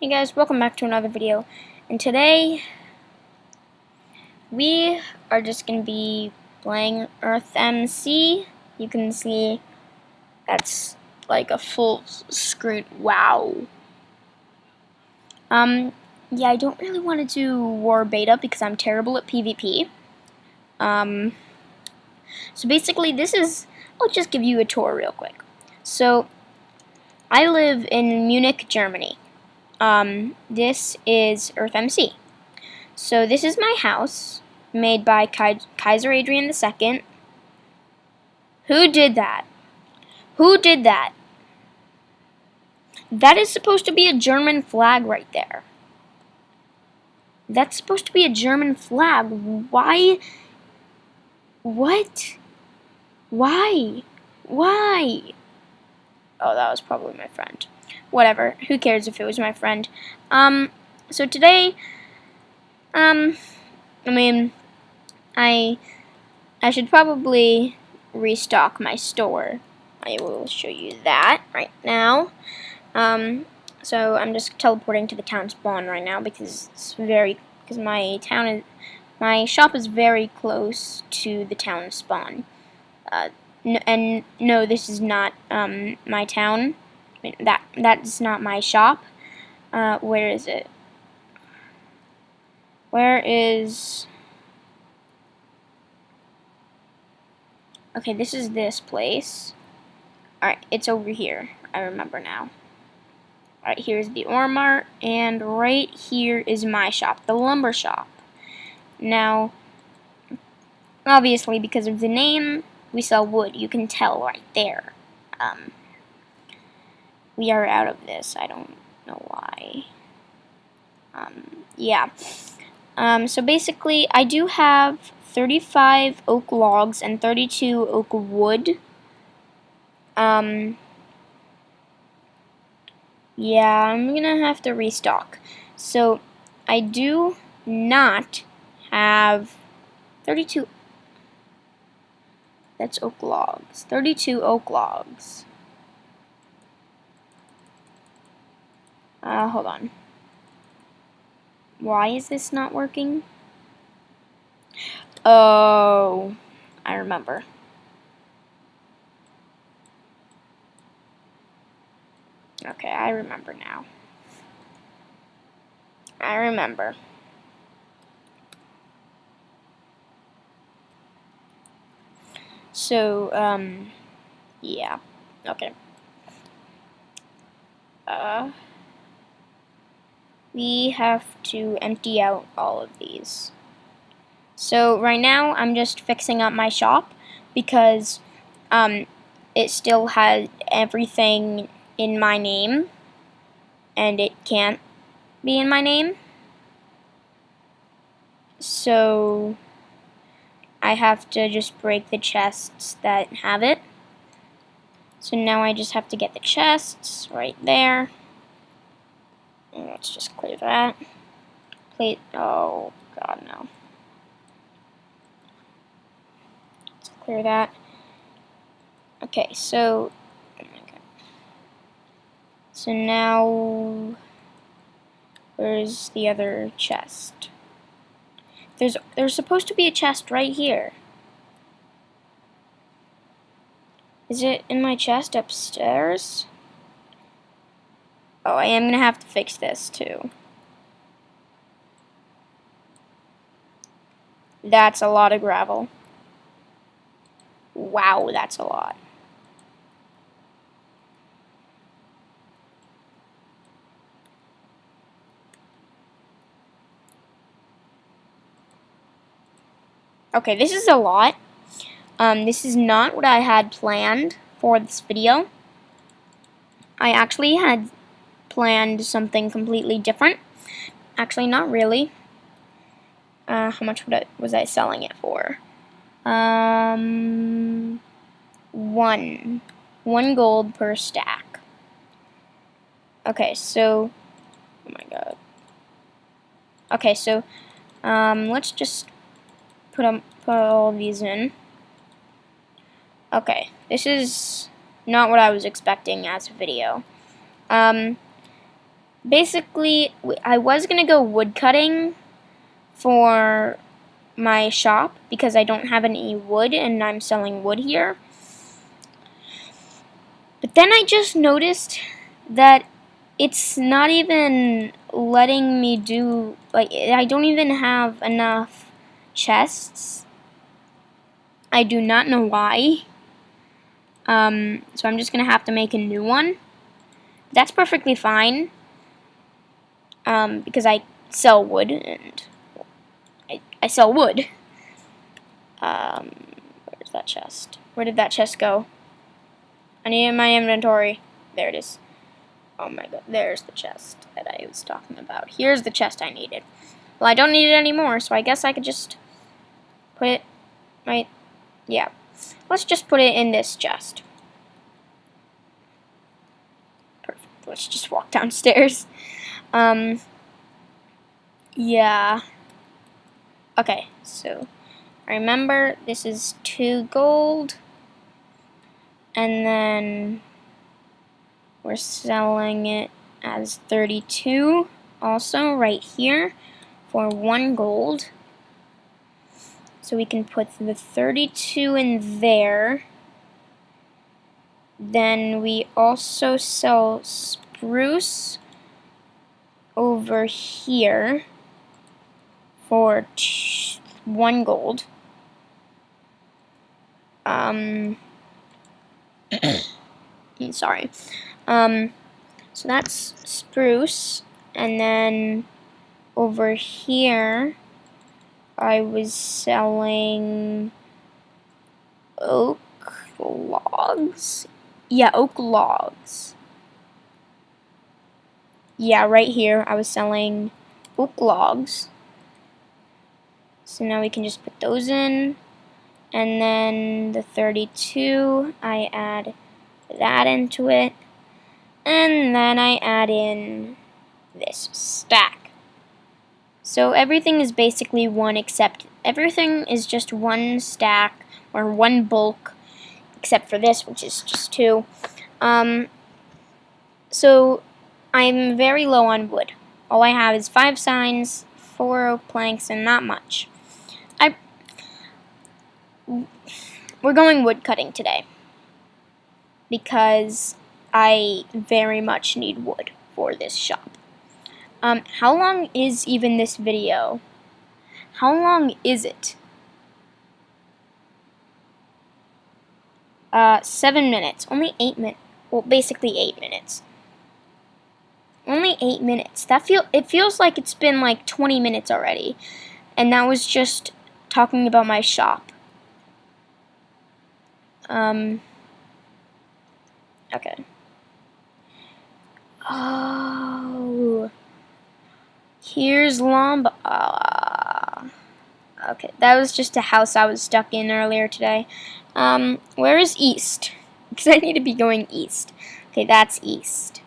Hey guys, welcome back to another video. And today, we are just going to be playing Earth MC. You can see that's like a full screen. Wow. Um, yeah, I don't really want to do War Beta because I'm terrible at PvP. Um, so basically this is, I'll just give you a tour real quick. So, I live in Munich, Germany um, this is Earth MC. So this is my house, made by Kaiser Adrian II. Who did that? Who did that? That is supposed to be a German flag right there. That's supposed to be a German flag. Why? What? Why? Why? Oh, that was probably my friend whatever. Who cares if it was my friend? Um, so today, um, I mean, I, I should probably restock my store. I will show you that right now. Um, so I'm just teleporting to the town spawn right now because it's very, because my town is, my shop is very close to the town spawn. Uh, and no, this is not um, my town that that's not my shop. Uh, where is it? Where is... Okay, this is this place. Alright, it's over here. I remember now. Alright, here's the ore mart, and right here is my shop, the lumber shop. Now, obviously, because of the name, we sell wood. You can tell right there. Um, we are out of this. I don't know why. Um, yeah. Um, so basically, I do have 35 oak logs and 32 oak wood. Um, yeah, I'm gonna have to restock. So, I do not have 32. That's oak logs. 32 oak logs. Uh, hold on. Why is this not working? Oh, I remember. Okay, I remember now. I remember. So, um, yeah. Okay. Uh we have to empty out all of these. So right now I'm just fixing up my shop because um, it still has everything in my name and it can't be in my name. So I have to just break the chests that have it. So now I just have to get the chests right there. Let's just clear that. Plate. Oh, God, no. Let's clear that. Okay, so. Oh so now. Where's the other chest? There's there's supposed to be a chest right here. Is it in my chest upstairs? Oh, I am going to have to fix this too. That's a lot of gravel. Wow, that's a lot. Okay, this is a lot. Um, this is not what I had planned for this video. I actually had planned something completely different. Actually, not really. Uh, how much I, was I selling it for? Um, one. One gold per stack. Okay, so, oh my god. Okay, so, um, let's just put, um, put all these in. Okay, this is not what I was expecting as a video. Um, basically, I was going to go wood cutting for my shop because I don't have any wood and I'm selling wood here. But then I just noticed that it's not even letting me do, like, I don't even have enough chests. I do not know why. Um, so I'm just going to have to make a new one. That's perfectly fine. Um, because I sell wood and I, I sell wood. Um, where's that chest? Where did that chest go? I need it in my inventory. There it is. Oh my god, there's the chest that I was talking about. Here's the chest I needed. Well, I don't need it anymore, so I guess I could just put it right, yeah. Let's just put it in this chest. Perfect. Let's just walk downstairs. Um, yeah. Okay, so remember this is two gold, and then we're selling it as 32 also right here for one gold. So we can put the 32 in there. Then we also sell spruce over here for one gold. Um, sorry. Um, so that's spruce, and then over here, I was selling oak logs. Yeah, oak logs. Yeah, right here, I was selling oak logs. So now we can just put those in. And then the 32, I add that into it. And then I add in this stack. So everything is basically one except everything is just one stack or one bulk except for this which is just two. Um, so I'm very low on wood. All I have is five signs, four planks, and not much. I We're going wood cutting today because I very much need wood for this shop. Um, how long is even this video? How long is it? Uh, seven minutes. Only eight minutes. Well, basically eight minutes. Only eight minutes. That feel it feels like it's been like 20 minutes already. And that was just talking about my shop. Um, okay. Oh. Here's Lomba. Uh, okay, that was just a house I was stuck in earlier today. Um, where is east? Because I need to be going east. Okay, that's east.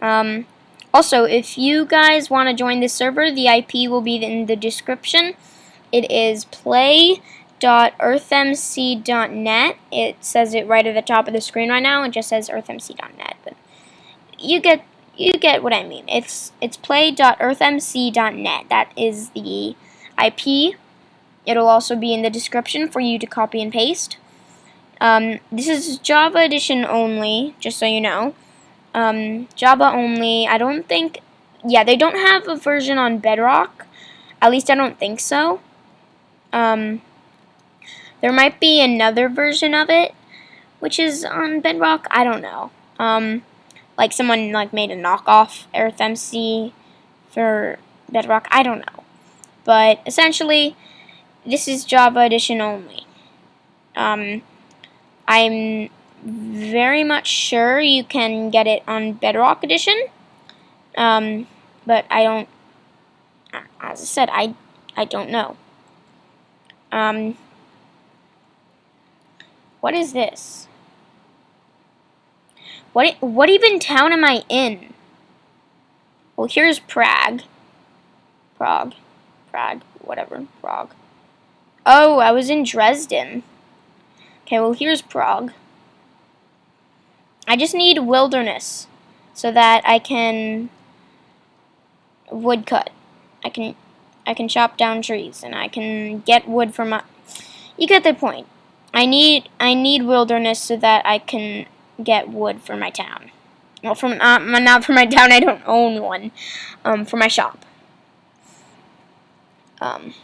Um, also, if you guys want to join this server, the IP will be in the description. It is play.earthmc.net. It says it right at the top of the screen right now. It just says earthmc.net, but you get you get what I mean. It's it's play.earthmc.net. That is the IP. It'll also be in the description for you to copy and paste. Um, this is Java edition only, just so you know. Um, Java only. I don't think. Yeah, they don't have a version on Bedrock. At least I don't think so. Um, there might be another version of it, which is on Bedrock. I don't know. Um, like someone like made a knockoff EarthMC for Bedrock. I don't know. But essentially, this is Java Edition only. Um, I'm very much sure you can get it on Bedrock Edition. Um, but I don't, as I said, I, I don't know. Um, what is this? What what even town am I in? Well, here's Prague. Prague. Prague. Whatever. Prague. Oh, I was in Dresden. Okay, well, here's Prague. I just need wilderness. so that I can woodcut. I can I can chop down trees and I can get wood from my You get the point. I need I need wilderness so that I can get wood for my town. Well, from not, not for my town. I don't own one. Um, for my shop. Um,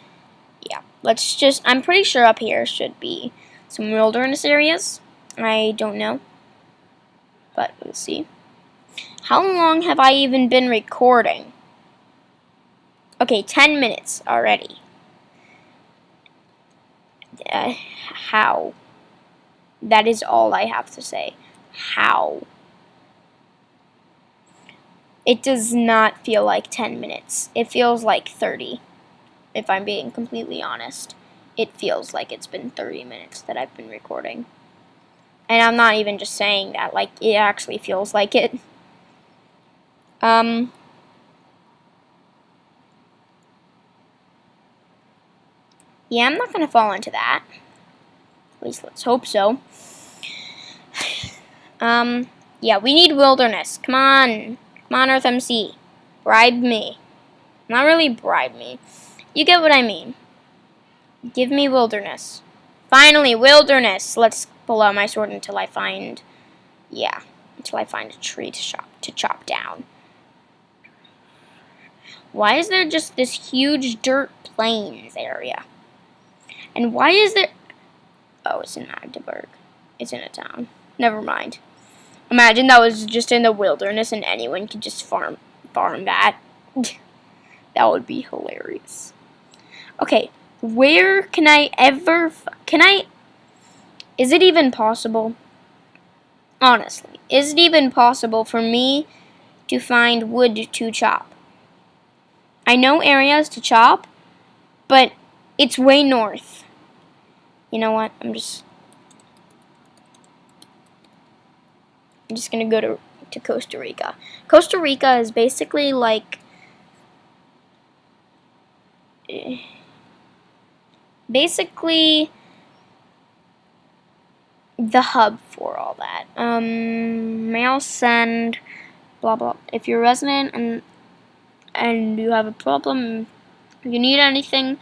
yeah. Let's just. I'm pretty sure up here should be some wilderness areas. I don't know, but we'll see. How long have I even been recording? Okay, 10 minutes already. Uh, how? That is all I have to say. How? It does not feel like 10 minutes. It feels like 30, if I'm being completely honest. It feels like it's been 30 minutes that I've been recording. And I'm not even just saying that, like, it actually feels like it. Um, yeah, I'm not going to fall into that. At least let's hope so. Um, yeah, we need wilderness. Come on. Come on, Earth MC. Bribe me. Not really bribe me. You get what I mean. Give me wilderness. Finally, wilderness. Let's out my sword until I find, yeah, until I find a tree to chop to chop down. Why is there just this huge dirt plains area? And why is there? Oh, it's in Magdeburg. It's in a town. Never mind. Imagine that was just in the wilderness and anyone could just farm farm that. that would be hilarious. Okay, where can I ever can I Is it even possible? Honestly, is it even possible for me to find wood to chop? I know areas to chop, but it's way north. You know what? I'm just I'm just gonna go to to Costa Rica. Costa Rica is basically like eh, basically the hub for all that. Um, mail send, blah blah. If you're a resident and and you have a problem, you need anything,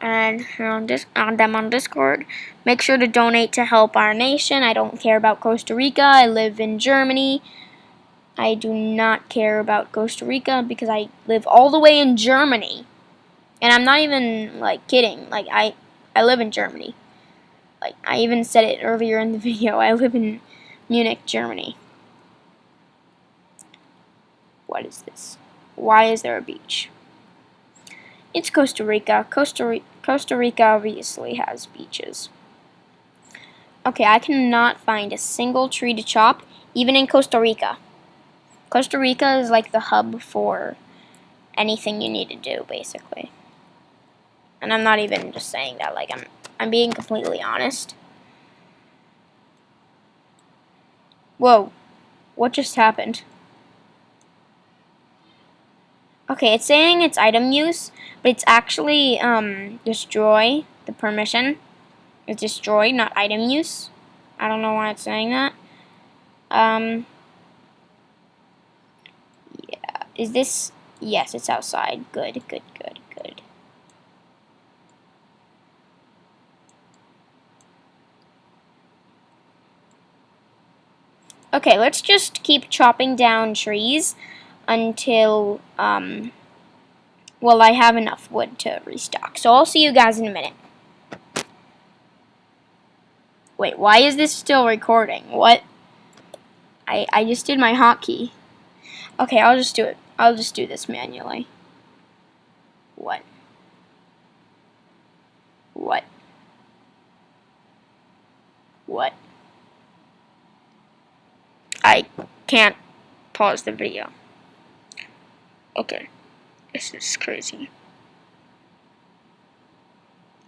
and on, dis on them on Discord. Make sure to donate to help our nation. I don't care about Costa Rica. I live in Germany. I do not care about Costa Rica because I live all the way in Germany. And I'm not even like kidding. Like I I live in Germany. Like I even said it earlier in the video. I live in Munich, Germany. What is this? Why is there a beach? It's Costa Rica. Costa, Costa Rica obviously has beaches. Okay, I cannot find a single tree to chop, even in Costa Rica. Costa Rica is like the hub for anything you need to do, basically. And I'm not even just saying that, like, I'm, I'm being completely honest. Whoa, what just happened? Okay, it's saying it's item use, but it's actually um, destroy the permission. It's destroy, not item use. I don't know why it's saying that. Um, yeah, is this? Yes, it's outside. Good, good, good, good. Okay, let's just keep chopping down trees until, um, well, I have enough wood to restock. So I'll see you guys in a minute. Wait, why is this still recording? What? I, I just did my hotkey. Okay, I'll just do it. I'll just do this manually. What? What? What? I can't pause the video. Okay. This is crazy.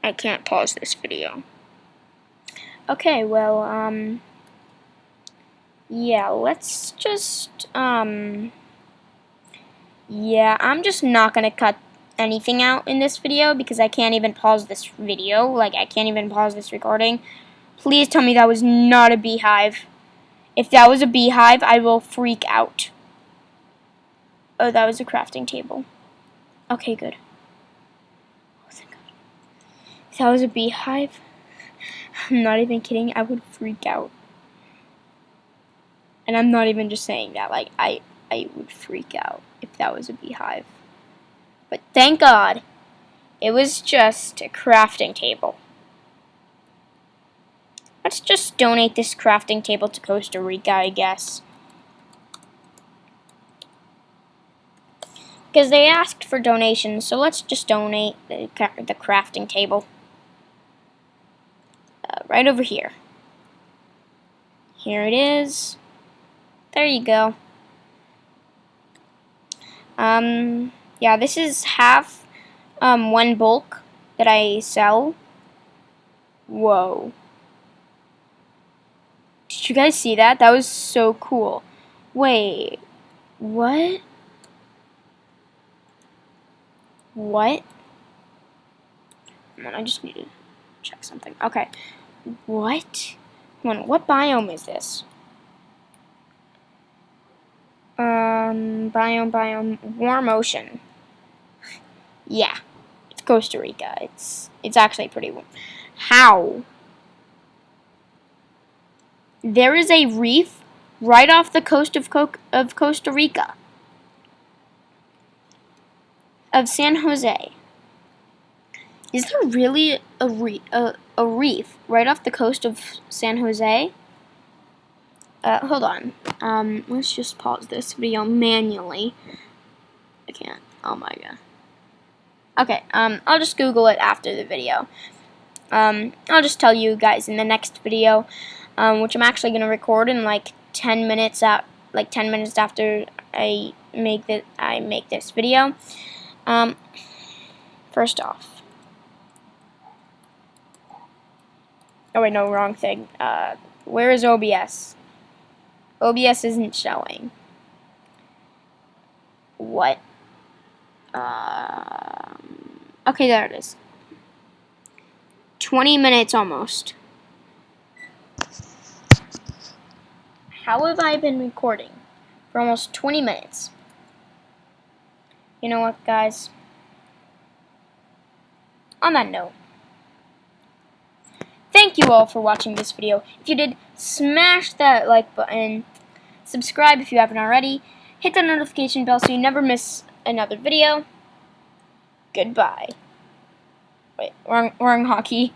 I can't pause this video. Okay, well, um, yeah, let's just, um, yeah, I'm just not to cut anything out in this video because I can't even pause this video. Like, I can't even pause this recording. Please tell me that was not a beehive. If that was a beehive, I will freak out. Oh, that was a crafting table. Okay, good. Oh, thank God. If that was a beehive, I'm not even kidding, I would freak out. And I'm not even just saying that, like, I, I would freak out if that was a beehive. But thank God, it was just a crafting table. Let's just donate this crafting table to Costa Rica, I guess. Because they asked for donations, so let's just donate the, the crafting table. Uh, right over here. Here it is. There you go. Um, yeah, this is half um, one bulk that I sell. Whoa. You guys see that? That was so cool. Wait, what? What? Come on, I just need to check something. Okay. What? Come on, what biome is this? Um, biome, biome, warm ocean. Yeah, it's Costa Rica. It's it's actually pretty warm. How? There is a reef right off the coast of, Co of Costa Rica. Of San Jose. Is there really a, re a, a reef right off the coast of San Jose? Uh, hold on. Um, let's just pause this video manually. I can't. Oh my god. Okay, um, I'll just Google it after the video. Um, I'll just tell you guys in the next video um, which I'm actually going to record in like 10 minutes at like 10 minutes after I make that I make this video. Um, first off, oh wait, no, wrong thing. Uh, where is OBS? OBS isn't showing. What? Um, okay, there it is. 20 minutes almost. How have I been recording for almost 20 minutes? You know what, guys? On that note, thank you all for watching this video. If you did, smash that like button, subscribe if you haven't already, hit that notification bell so you never miss another video. Goodbye. Wait, wrong, wrong hotkey.